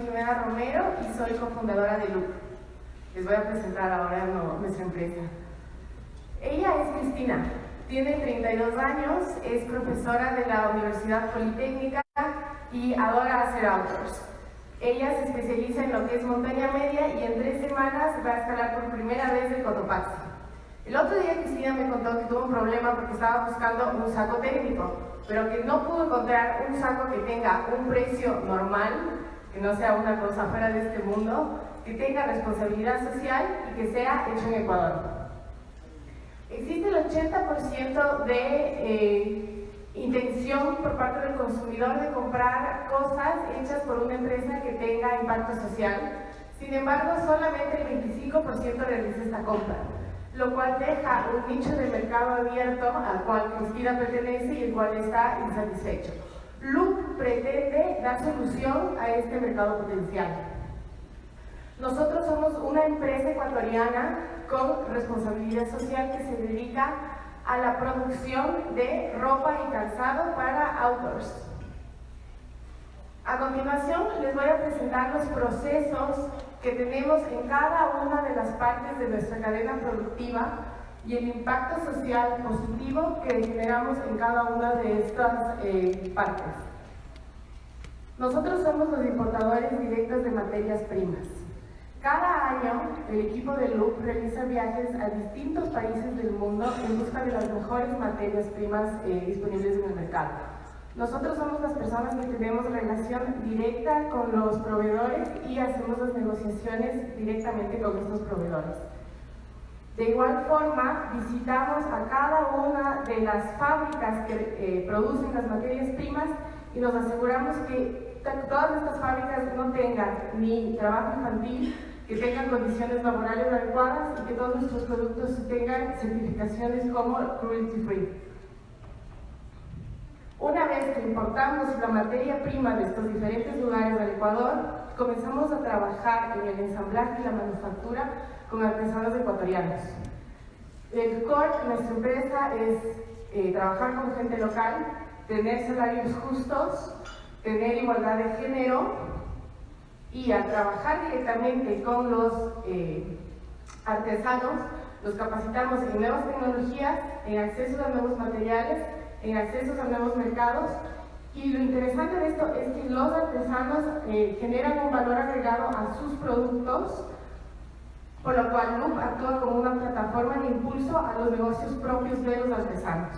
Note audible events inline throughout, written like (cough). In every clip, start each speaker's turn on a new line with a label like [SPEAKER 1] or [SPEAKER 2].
[SPEAKER 1] Jimena Romero y soy cofundadora de Loop. Les voy a presentar ahora nuestra empresa. Ella es Cristina, tiene 32 años, es profesora de la Universidad Politécnica y adora hacer outdoors. Ella se especializa en lo que es montaña media y en tres semanas va a escalar por primera vez el Cotopaxi. El otro día Cristina me contó que tuvo un problema porque estaba buscando un saco técnico, pero que no pudo encontrar un saco que tenga un precio normal, que no sea una cosa fuera de este mundo, que tenga responsabilidad social y que sea hecho en Ecuador. Existe el 80% de eh, intención por parte del consumidor de comprar cosas hechas por una empresa que tenga impacto social. Sin embargo, solamente el 25% realiza esta compra, lo cual deja un nicho de mercado abierto al cual Cristina pertenece y el cual está insatisfecho. Loop pretende dar solución a este mercado potencial. Nosotros somos una empresa ecuatoriana con responsabilidad social que se dedica a la producción de ropa y calzado para outdoors. A continuación les voy a presentar los procesos que tenemos en cada una de las partes de nuestra cadena productiva y el impacto social positivo que generamos en cada una de estas eh, partes. Nosotros somos los importadores directos de materias primas. Cada año, el equipo de Loop realiza viajes a distintos países del mundo en busca de las mejores materias primas eh, disponibles en el mercado. Nosotros somos las personas que tenemos relación directa con los proveedores y hacemos las negociaciones directamente con estos proveedores. De igual forma, visitamos a cada una de las fábricas que eh, producen las materias primas y nos aseguramos que todas estas fábricas no tengan ni trabajo infantil, que tengan condiciones laborales adecuadas y que todos nuestros productos tengan certificaciones como cruelty free. Una vez que importamos la materia prima de estos diferentes lugares del Ecuador, comenzamos a trabajar en el ensamblaje y la manufactura con artesanos ecuatorianos. El core de nuestra empresa es eh, trabajar con gente local, tener salarios justos, tener igualdad de género y al trabajar directamente con los eh, artesanos, los capacitamos en nuevas tecnologías, en acceso a nuevos materiales, en acceso a nuevos mercados y lo interesante de esto es que los artesanos eh, generan un valor agregado a sus productos, por lo cual Loop actúa como una plataforma de impulso a los negocios propios de los artesanos.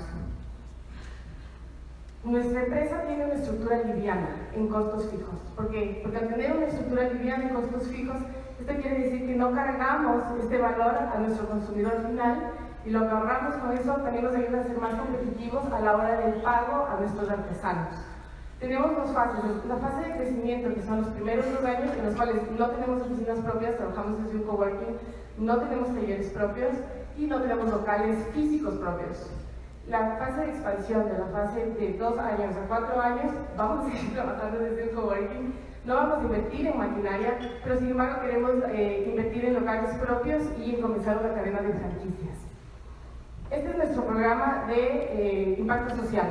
[SPEAKER 1] Nuestra empresa tiene una estructura liviana en costos fijos. ¿Por qué? Porque al tener una estructura liviana en costos fijos, esto quiere decir que no cargamos este valor a nuestro consumidor final y lo que ahorramos con eso también nos ayuda a ser más competitivos a la hora del pago a nuestros artesanos. Tenemos dos fases. La fase de crecimiento, que son los primeros dos años, en los cuales no tenemos oficinas propias, trabajamos desde un coworking, no tenemos talleres propios y no tenemos locales físicos propios la fase de expansión de la fase de dos años a cuatro años, vamos a seguir trabajando desde el coworking, no vamos a invertir en maquinaria, pero sin embargo queremos eh, invertir en locales propios y en comenzar una cadena de franquicias. Este es nuestro programa de eh, impacto social.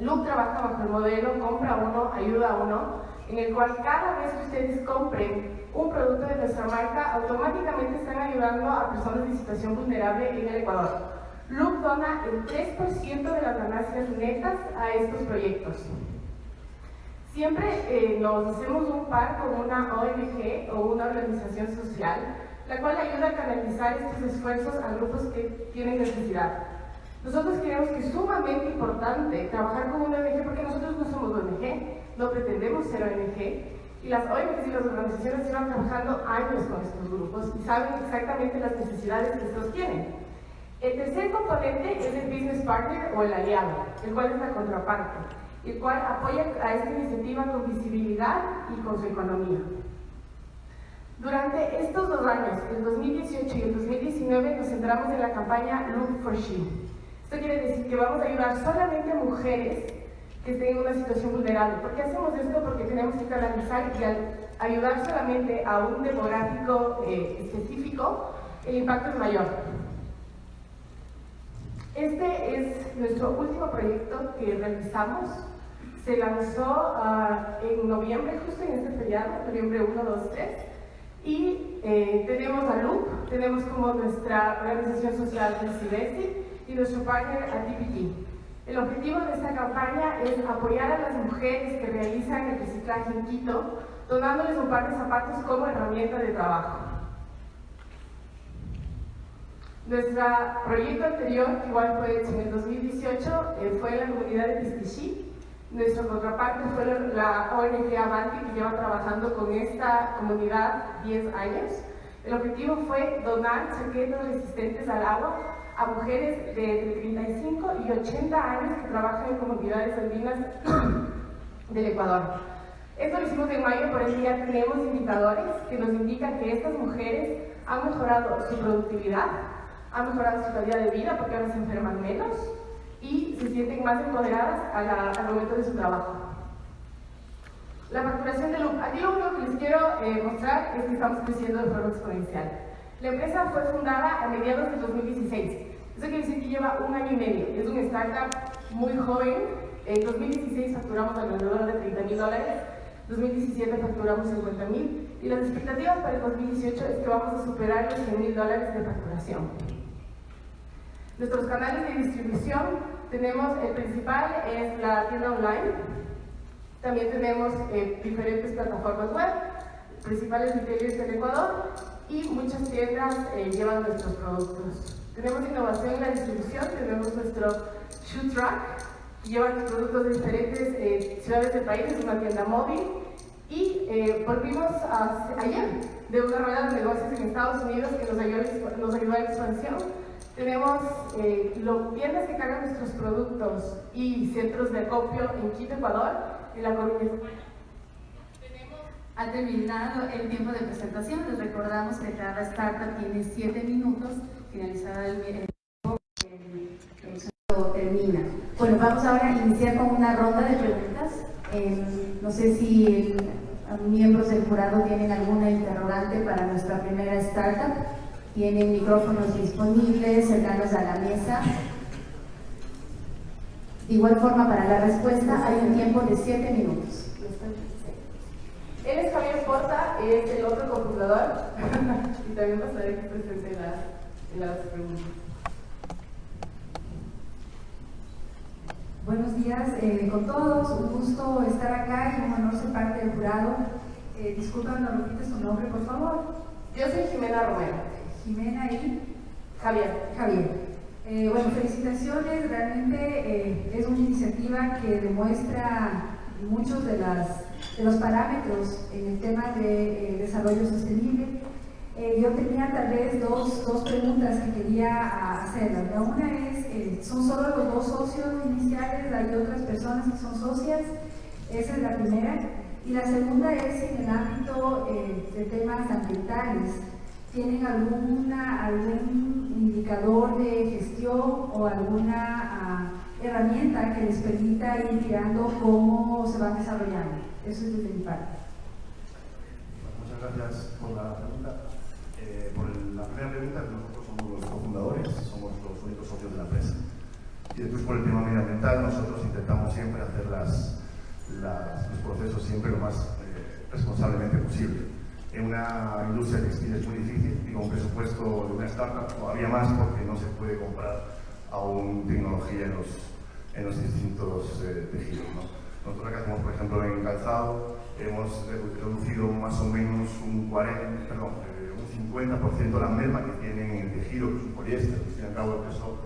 [SPEAKER 1] Loop trabaja bajo el modelo compra uno, ayuda uno, en el cual cada vez que ustedes compren un producto de nuestra marca, automáticamente están ayudando a personas en situación vulnerable en el Ecuador. Loop dona el 3% de las ganancias netas a estos proyectos. Siempre eh, nos hacemos un par con una ONG o una organización social, la cual ayuda a canalizar estos esfuerzos a grupos que tienen necesidad. Nosotros creemos que es sumamente importante trabajar con una ONG porque nosotros no somos ONG, no pretendemos ser ONG, y las ONGs y las organizaciones llevan trabajando años con estos grupos y saben exactamente las necesidades que estos tienen. El tercer componente es el business partner o el aliado, el cual es la contraparte, el cual apoya a esta iniciativa con visibilidad y con su economía. Durante estos dos años, el 2018 y el 2019, nos centramos en la campaña Look for She. Esto quiere decir que vamos a ayudar solamente a mujeres que estén en una situación vulnerable. ¿Por qué hacemos esto? Porque tenemos que canalizar y ayudar solamente a un demográfico eh, específico, el impacto es mayor. Este es nuestro último proyecto que realizamos. se lanzó uh, en noviembre, justo en este feriado, noviembre 1, 2, 3. Y eh, tenemos a LUP, tenemos como nuestra organización social de CIBESI y nuestro partner a TPT. El objetivo de esta campaña es apoyar a las mujeres que realizan el reciclaje en Quito, donándoles un par de zapatos como herramienta de trabajo. Nuestro proyecto anterior, que igual fue hecho en el 2018, eh, fue en la comunidad de Pistichí. Nuestra contraparte fue la ONG Avanti, que lleva trabajando con esta comunidad 10 años. El objetivo fue donar chaquetas resistentes al agua a mujeres de entre 35 y 80 años que trabajan en comunidades andinas (coughs) del Ecuador. Esto lo hicimos en mayo, por el día tenemos indicadores que nos indican que estas mujeres han mejorado su productividad, han mejorado su calidad de vida porque ahora se enferman menos y se sienten más empoderadas al momento de su trabajo. La facturación de LUP. Aquí lo único que les quiero eh, mostrar es que estamos creciendo de forma exponencial. La empresa fue fundada a mediados del 2016. Eso quiere decir que lleva un año y medio. Es una startup muy joven. En 2016 facturamos alrededor de 30 mil dólares. 2017 facturamos 50 mil. Y las expectativas para el 2018 es que vamos a superar los 100 mil dólares de facturación. Nuestros canales de distribución, tenemos el principal es la tienda online. También tenemos eh, diferentes plataformas web, principales retailers del Ecuador y muchas tiendas eh, llevan nuestros productos. Tenemos innovación en la distribución, tenemos nuestro Shoe Truck, que lleva productos de diferentes eh, ciudades del país, es una tienda móvil. Y eh, volvimos ayer de una rueda de negocios en Estados Unidos que nos ayudó, nos ayudó a la expansión. Tenemos los tiendas que cargan nuestros productos y centros de acopio en Quito, Ecuador, en la Coruña.
[SPEAKER 2] Ha terminado el tiempo de presentación. Les recordamos que cada startup tiene 7 minutos. Finalizada el tiempo, el, termina. Bueno, vamos ahora a iniciar con una ronda de preguntas. Eh, no sé si el, miembros del jurado tienen alguna interrogante para nuestra primera startup. Tienen micrófonos disponibles, cercanos a la mesa. De igual forma, para la respuesta hay un tiempo de 7 minutos.
[SPEAKER 1] Él es Javier Porta, es el otro cofundador y también pasaré que presente las, las preguntas.
[SPEAKER 3] Buenos días eh, con todos, un gusto estar acá y un honor ser parte del jurado. Eh, disculpa, ¿no repites tu nombre, por favor?
[SPEAKER 1] Yo soy Jimena Romero.
[SPEAKER 3] Jimena y
[SPEAKER 1] Javier.
[SPEAKER 3] Javier. Eh, bueno, felicitaciones, realmente eh, es una iniciativa que demuestra muchos de las de los parámetros en el tema de eh, desarrollo sostenible. Eh, yo tenía tal vez dos, dos preguntas que quería hacer. La una es, eh, ¿son solo los dos socios iniciales? ¿Hay otras personas que son socias? Esa es la primera. Y la segunda es en el ámbito de temas ambientales. ¿Tienen alguna, algún indicador de gestión o alguna ah, herramienta que les permita ir mirando cómo se van desarrollando? Eso es desde mi parte.
[SPEAKER 4] muchas gracias por la pregunta. Eh, por la primera pregunta, nosotros somos los cofundadores, somos los únicos socios de la empresa. Y después por el tema medioambiental, nosotros intentamos siempre hacer los procesos siempre lo más eh, responsablemente posible. En una industria textil es muy difícil, digo, un presupuesto de una startup todavía más porque no se puede comprar aún tecnología en los, distintos eh, tejidos. ¿no? Nosotros acá hacemos, por ejemplo, en calzado, hemos reducido más o menos un 40, perdón, eh, un 50% la merma que tienen en el tejido, que es un poliéster, al fin y al cabo eso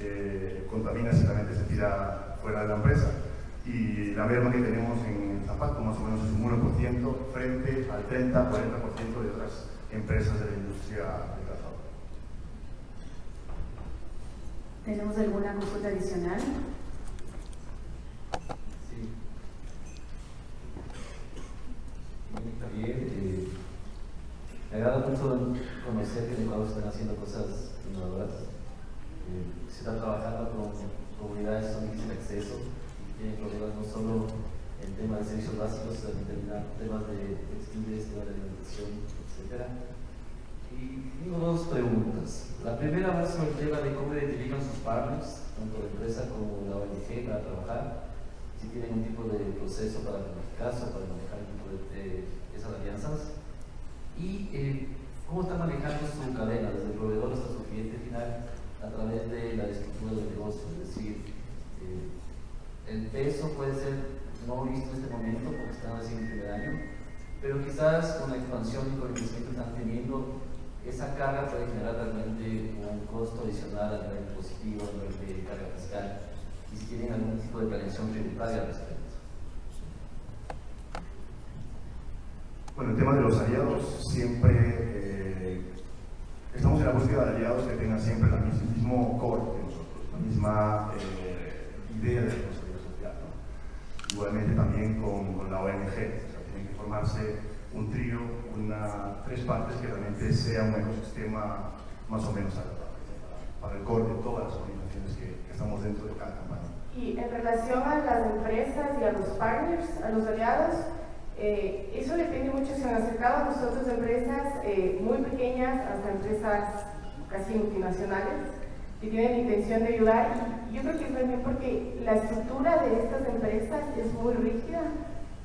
[SPEAKER 4] eh, contamina si realmente se tira fuera de la empresa. Y la merma que tenemos en el zapato más o menos es un 1% frente al 30-40% de otras empresas de la industria del calzado.
[SPEAKER 2] ¿Tenemos alguna consulta adicional?
[SPEAKER 5] Javier. Eh, me agrada mucho conocer que en Ecuador están haciendo cosas innovadoras. Eh, se está trabajando con comunidades con difícil acceso problemas no solo en temas de servicios básicos, sino también temas de textiles, temas de alimentación, etc. Y tengo dos preguntas. La primera va sobre el tema de cómo identifican sus partners, tanto la empresa como la ONG, para trabajar. si tienen un tipo de proceso para caso, para manejar el tipo de, esas alianzas, y eh, cómo está manejando su cadena, desde el proveedor hasta su cliente final, a través de la estructura del negocio, es decir, peso puede ser no visto en este momento porque están recién en primer pero quizás con la expansión y con el crecimiento que están teniendo, esa carga puede generar realmente un costo adicional a nivel positivo, a nivel de carga fiscal, y si tienen algún tipo de planeación tributaria al respecto.
[SPEAKER 4] Bueno, el tema de los aliados, siempre eh, estamos en la búsqueda de aliados que tengan siempre el mismo core que nosotros, la misma eh, idea de responsabilidad social. ¿no? Igualmente también con, con la ONG, o sea, tienen que formarse un trío, una, tres partes que realmente sea un ecosistema más o menos adaptable para, el core de todas las organizaciones que, estamos dentro de cada campaña.
[SPEAKER 1] Y en relación a las empresas y a los partners, a los aliados, eh, eso depende mucho, se han acercado a nosotros empresas eh, muy pequeñas hasta empresas casi multinacionales que tienen intención de ayudar y yo creo que es también porque la estructura de estas empresas es muy rígida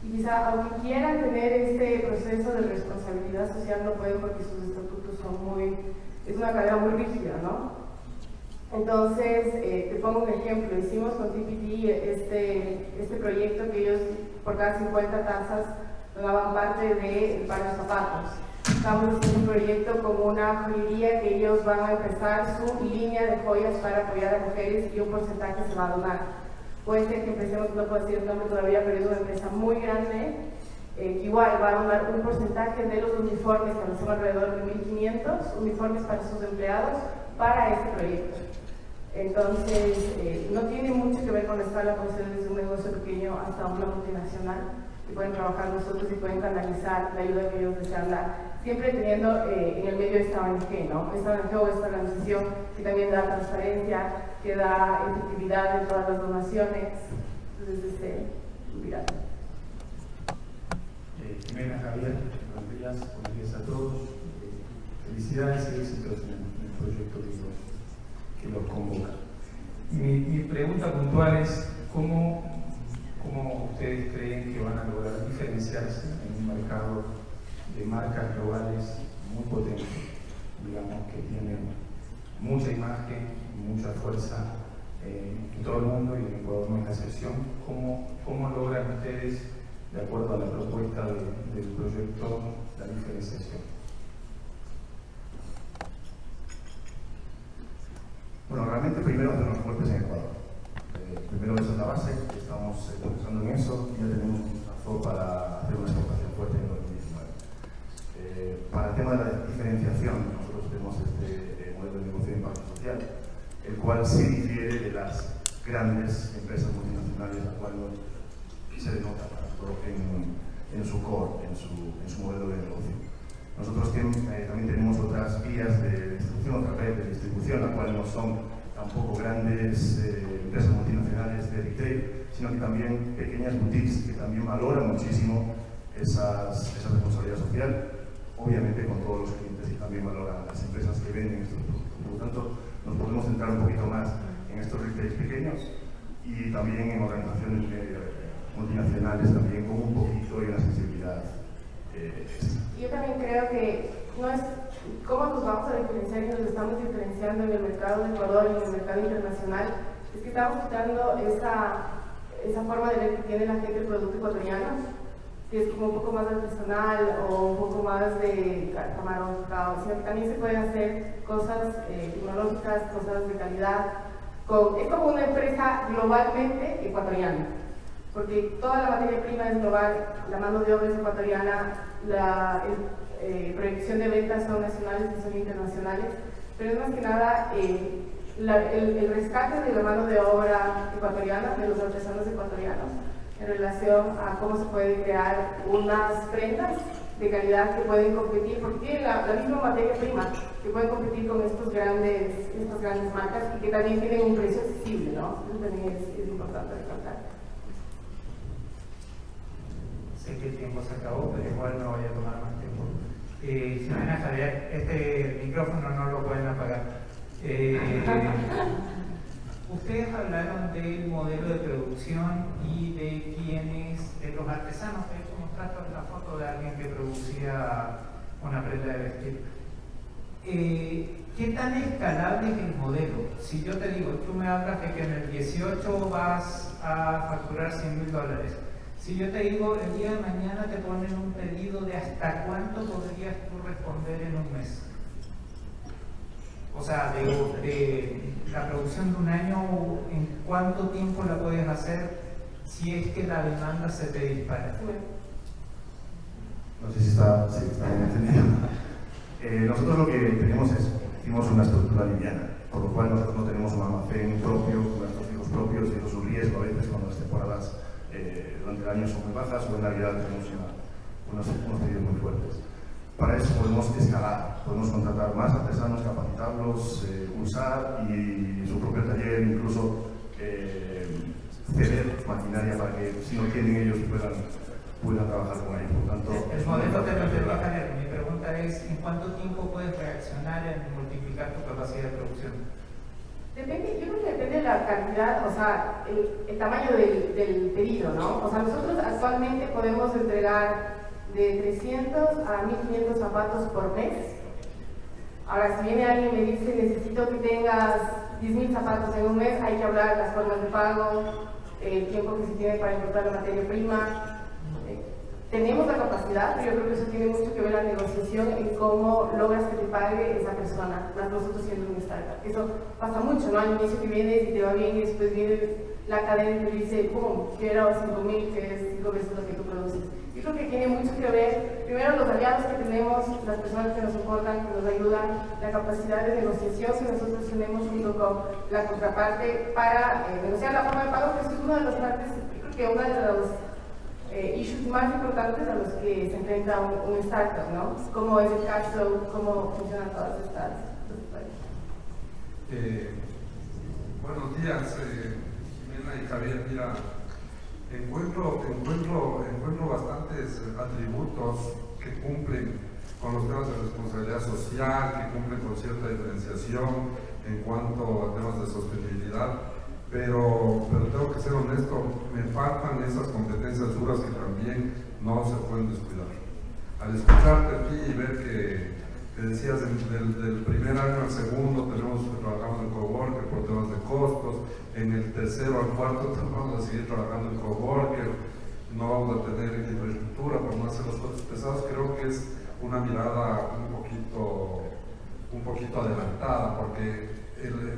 [SPEAKER 1] y quizá aunque quieran tener este proceso de responsabilidad social no pueden porque sus estatutos son muy, es una cadena muy rígida, ¿no? Entonces, eh, te pongo un ejemplo, hicimos con TPT este, este proyecto que ellos por cada 50 tazas donaban parte de par de zapatos. Estamos haciendo un proyecto con una joyería que ellos van a empezar su línea de joyas para apoyar a mujeres y un porcentaje se va a donar puede ser que empecemos, no puedo decir el nombre todavía, pero es una empresa muy grande, eh, que igual va a donar un porcentaje de los uniformes, que son alrededor de 1.500 uniformes para sus empleados, para este proyecto. Entonces, eh, no tiene mucho que ver con la escala, puede ser desde un negocio pequeño hasta una multinacional, que pueden trabajar nosotros y pueden canalizar la ayuda que ellos desean dar siempre teniendo eh, en el medio esta ONG, ¿no? Esta ONG o esta organización que también da transparencia, que da efectividad en todas las donaciones. Entonces, este, mira.
[SPEAKER 6] Eh, Jimena, Javier, buenos días, buenos días a todos. Eh, felicidades y éxitos en el, proyecto que los, que convoca. Mi, mi, pregunta puntual es, ¿cómo, ¿cómo ustedes creen que van a lograr diferenciarse en un mercado marcas globales muy potentes, digamos, que tienen mucha imagen, mucha fuerza eh, en todo el mundo y en Ecuador no es la excepción. ¿Cómo, ¿Cómo, logran ustedes, de acuerdo a la propuesta del proyecto, la diferenciación?
[SPEAKER 4] Bueno, realmente primero los fuertes en Ecuador. Eh, primero esa es la base, estamos eh, pensando en eso ya tenemos un para hacer una exportación fuerte en el eh, para el tema de la diferenciación, nosotros tenemos este eh, modelo de negocio de impacto social, el cual se difiere de las grandes empresas multinacionales, la cual no se denota en, en, su core, en su, en su, modelo de negocio. Nosotros eh, también tenemos otras vías de distribución, otra red de distribución, la cual no son tampoco grandes empresas multinacionales de retail, sino que también pequeñas boutiques que también valoran muchísimo esas, esa responsabilidad social obviamente con todos los clientes y también valoran las empresas que venden estos productos. Por lo tanto, nos podemos centrar un poquito más en estos retails pequeños y también en organizaciones eh, multinacionales también con un poquito y una sensibilidad
[SPEAKER 1] eh, Yo también creo que no es cómo nos vamos a diferenciar y nos estamos diferenciando en el mercado de Ecuador y en el mercado internacional, es que estamos quitando esa, esa forma de ver que tiene la gente el producto ecuatoriano que es como un poco más artesanal o un poco más de camarón, sino que también se pueden hacer cosas eh, tecnológicas, cosas de calidad. Es como una empresa globalmente ecuatoriana, porque toda la materia prima es global, la mano de obra es ecuatoriana, la eh, proyección de ventas son nacionales y son internacionales, pero es más que nada eh, el, el rescate de la mano de obra ecuatoriana, de los artesanos ecuatorianos, en relación a cómo se pueden crear unas prendas de calidad que pueden competir, porque tienen la, misma materia prima, que pueden competir con estos grandes, estas grandes marcas y que también tienen un precio accesible, ¿no? Eso también es, importante recalcar.
[SPEAKER 6] Sé que el tiempo se acabó, pero igual no voy a tomar más tiempo. Eh, Ximena Javier, este micrófono no lo pueden apagar. Eh, (laughs)
[SPEAKER 7] ustedes hablaron del modelo de producción y de quienes, de los artesanos, mostraste la foto de alguien que producía una prenda de vestir. Eh, ¿Qué tan escalable es el modelo? Si yo te digo, tú me hablas de que en el 18 vas a facturar 100 mil dólares. Si yo te digo, el día de mañana te ponen un pedido de hasta cuánto podrías tú responder en un mes. O sea, de, la producción de un año, ¿en cuánto tiempo la puedes hacer si es que la demanda se te dispara?
[SPEAKER 4] No sé si está, sí, está bien entendido. (laughs) Eh, nosotros lo que tenemos es, hicimos una estructura liviana, por lo cual nosotros no tenemos un almacén propio, nuestros hijos propios, y eso es riesgo a veces cuando las temporadas eh, durante el año son muy bajas o en Navidad tenemos unos, unos pedidos muy fuertes. Para eso podemos escalar, podemos contratar más artesanos, capacitarlos, eh, usar y su propio taller, incluso eh, ceder maquinaria para que si no tienen ellos puedan, puedan trabajar con ellos. Por tanto,
[SPEAKER 7] el modelo te lo Mi pregunta es, ¿en cuánto tiempo puedes reaccionar en multiplicar tu capacidad de producción?
[SPEAKER 1] Depende, yo creo que depende de la cantidad, o sea, el, tamaño del, del, pedido, ¿no? O sea, nosotros actualmente podemos entregar de 300 a 1500 zapatos por mes. Ahora, si viene alguien y me dice, necesito que tengas 10.000 zapatos en un mes, hay que hablar de las formas de pago, el tiempo que se tiene para importar la materia prima. Tenemos la capacidad, pero yo creo que eso tiene mucho que ver la negociación en cómo logras que te pague esa persona, más nosotros siendo un startup. Eso pasa mucho, ¿no? Al inicio que vienes y te va bien y después viene la cadena y te dice, ¡pum! Quiero 5.000, que es 5 veces lo que tú produces. Yo creo que tiene mucho que ver, primero, los aliados que tenemos, las personas que nos soportan, que nos ayudan, la capacidad de negociación que nosotros tenemos junto con la contraparte para eh, negociar la forma de pago, que es una de las partes, yo creo que una de los eh, issues más importantes a los que se enfrenta un, startup, ¿no? Cómo es el cash flow, cómo funcionan todas estas
[SPEAKER 8] eh, buenos días, eh, Jimena y Javier. Mira, encuentro, encuentro, encuentro bastantes atributos que cumplen con los temas de responsabilidad social, que cumplen con cierta diferenciación en cuanto a temas de sostenibilidad, pero, pero tengo que ser honesto, me faltan esas competencias duras que también no se pueden descuidar. Al escucharte a ti y ver que, decías del, primer año al segundo tenemos trabajamos en coworker por temas de costos, en el tercero al cuarto (laughs) vamos a seguir trabajando en coworker, no vamos a tener infraestructura por no hacer los costos pesados, creo que es una mirada un poquito, un poquito adelantada, porque,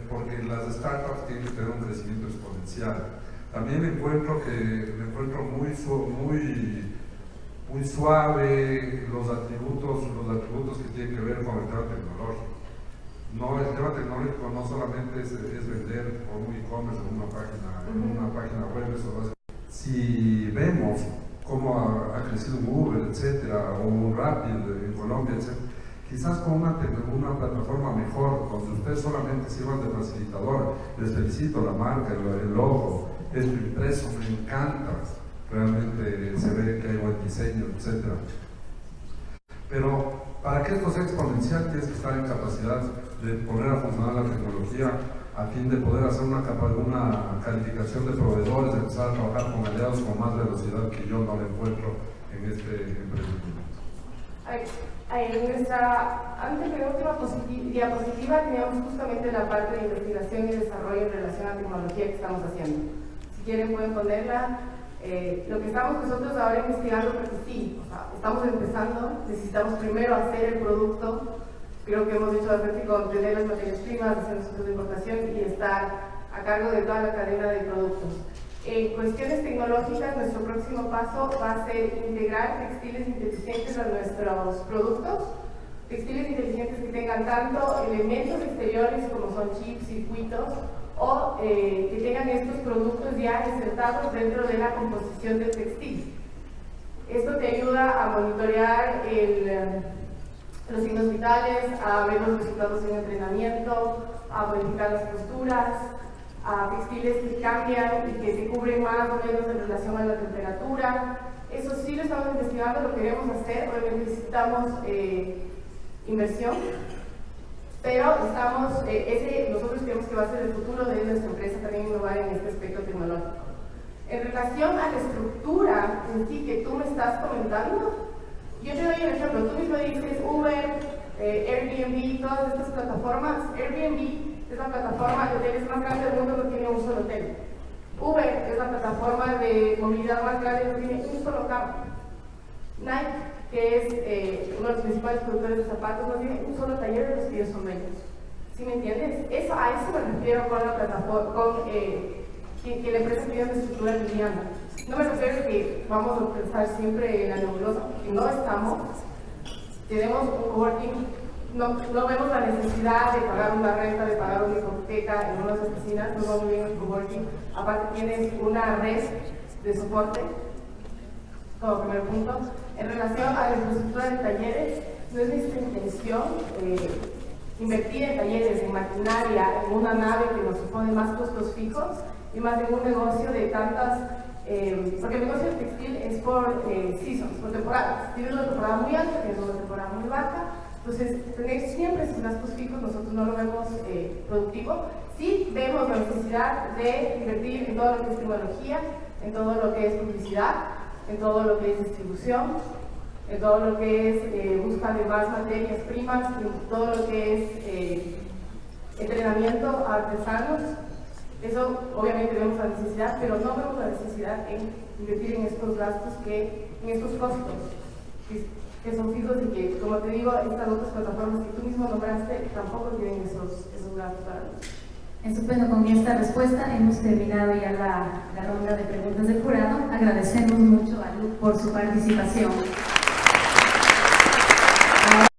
[SPEAKER 8] porque las startups tienen que tener un crecimiento exponencial. También encuentro que me encuentro muy, muy, muy suave los atributos, los atributos que tienen que ver con el tema tecnológico. No, el tema tecnológico no solamente es, vender por un e-commerce en una página, en una página web, eso Si vemos cómo ha, crecido Google, etcétera, o Rapid en Colombia, etcétera, quizás con una, una plataforma mejor, donde ustedes solamente sirvan de facilitador, les felicito la marca, el, el logo, es impreso, me encanta, realmente se ve que hay buen diseño, etcétera. Pero para que esto sea exponencial tienes que estar en capacidad de poner a funcionar la tecnología a fin de poder hacer una, una calificación de proveedores, de empezar a trabajar con aliados con más velocidad que yo no le encuentro en este emprendimiento.
[SPEAKER 1] En nuestra antepenúltima diapositiva teníamos justamente la parte de investigación y desarrollo en relación a tecnología que estamos haciendo. Si quieren pueden ponerla. Eh, lo que estamos nosotros ahora investigando, porque sí, o sea, estamos empezando, necesitamos primero hacer el producto, creo que hemos hecho bastante con tener las materias primas, hacer los de importación y estar a cargo de toda la cadena de productos. En cuestiones tecnológicas, nuestro próximo paso va a ser integrar textiles inteligentes a nuestros productos, textiles inteligentes que tengan tanto elementos exteriores como son chips, circuitos, o eh, que tengan estos productos ya insertados dentro de la composición del textil. Esto te ayuda a monitorear el, los signos vitales, a ver los resultados en entrenamiento, a modificar las posturas, a textiles que cambian y que se cubren más o menos en relación a la temperatura. Eso sí lo estamos investigando, lo queremos hacer, obviamente necesitamos eh, inversión, pero estamos, eh, ese nosotros creemos que va a ser el futuro de nuestra empresa también relación a la estructura en sí que tú me estás comentando, yo te doy un ejemplo, tú mismo dices Uber, eh, Airbnb, todas estas plataformas. Airbnb es la plataforma de hoteles más grande del mundo, no tiene un solo hotel. Uber es la plataforma de movilidad más grande, no tiene un solo campo. Nike, que es eh, uno de los principales productores de zapatos, no tiene un solo taller de los que ellos son dueños. ¿Sí me entiendes? Eso, a eso me refiero con la plataforma, con eh, que, que, la empresa tiene una estructura liviana. No me refiero a que vamos a pensar siempre en la nebulosa, porque no estamos. Tenemos un coworking, no, no vemos la necesidad de pagar una renta, de pagar una hipoteca en unas oficinas, no vamos bien el coworking. Aparte tienes una red de soporte, como primer punto. En relación a la infraestructura de talleres, no es nuestra intención eh, invertir en talleres, en maquinaria, en una nave que nos supone más costos fijos y más en un negocio de tantas eh, porque el negocio textil es por eh, seasons, por temporadas. Tienes una temporada muy alta, tienes una temporada muy baja. Entonces, tener siempre esos gastos fijos nosotros no lo vemos eh, productivo. Sí vemos la necesidad de invertir en todo lo que es tecnología, en todo lo que es publicidad, en todo lo que es distribución, en todo lo que es eh, busca de más materias primas, en todo lo que es eh, entrenamiento a artesanos, eso obviamente vemos la necesidad, pero no vemos la necesidad en invertir en estos gastos, que, en estos costos, que, son fijos y que, como te digo, estas otras plataformas que tú mismo nombraste tampoco tienen esos, esos gastos para nosotros.
[SPEAKER 2] Estupendo, con esta respuesta hemos terminado ya la, la ronda de preguntas del jurado. Agradecemos mucho a Luc por su participación.